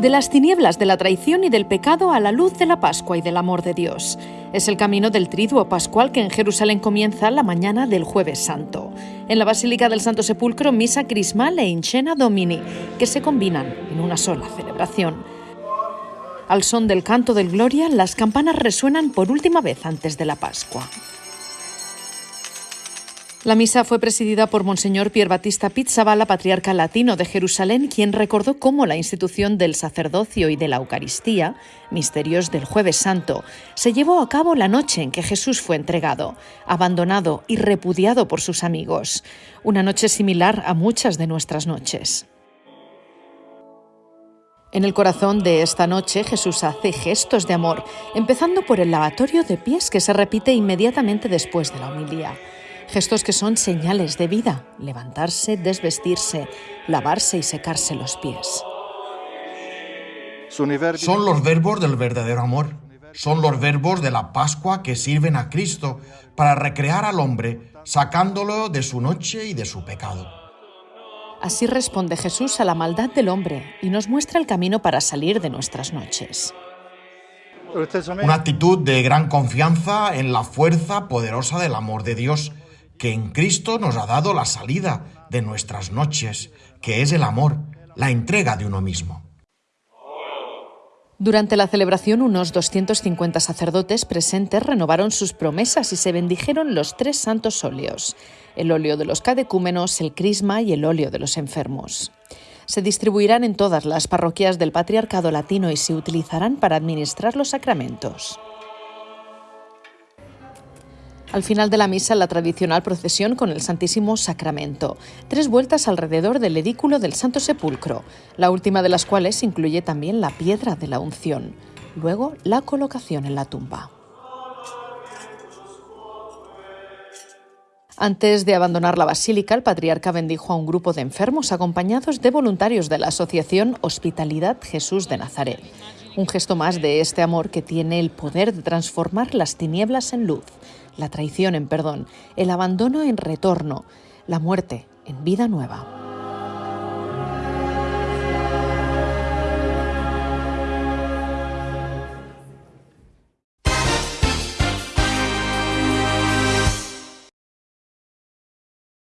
de las tinieblas de la traición y del pecado a la luz de la Pascua y del amor de Dios. Es el camino del triduo pascual que en Jerusalén comienza la mañana del jueves santo. En la Basílica del Santo Sepulcro, misa crismal e incena domini, que se combinan en una sola celebración. Al son del canto del Gloria, las campanas resuenan por última vez antes de la Pascua. La misa fue presidida por Monseñor Pier Battista Pizzaballa, patriarca latino de Jerusalén, quien recordó cómo la institución del sacerdocio y de la Eucaristía, misterios del Jueves Santo, se llevó a cabo la noche en que Jesús fue entregado, abandonado y repudiado por sus amigos. Una noche similar a muchas de nuestras noches. En el corazón de esta noche Jesús hace gestos de amor, empezando por el lavatorio de pies que se repite inmediatamente después de la homilía. Gestos que son señales de vida, levantarse, desvestirse, lavarse y secarse los pies. Son los verbos del verdadero amor. Son los verbos de la Pascua que sirven a Cristo para recrear al hombre, sacándolo de su noche y de su pecado. Así responde Jesús a la maldad del hombre y nos muestra el camino para salir de nuestras noches. Una actitud de gran confianza en la fuerza poderosa del amor de Dios que en Cristo nos ha dado la salida de nuestras noches, que es el amor, la entrega de uno mismo. Durante la celebración, unos 250 sacerdotes presentes renovaron sus promesas y se bendijeron los tres santos óleos, el óleo de los cadecúmenos, el crisma y el óleo de los enfermos. Se distribuirán en todas las parroquias del Patriarcado Latino y se utilizarán para administrar los sacramentos. Al final de la misa, la tradicional procesión con el Santísimo Sacramento. Tres vueltas alrededor del edículo del Santo Sepulcro, la última de las cuales incluye también la piedra de la unción. Luego, la colocación en la tumba. Antes de abandonar la basílica, el patriarca bendijo a un grupo de enfermos acompañados de voluntarios de la Asociación Hospitalidad Jesús de Nazaret. Un gesto más de este amor que tiene el poder de transformar las tinieblas en luz la traición en perdón, el abandono en retorno, la muerte en vida nueva.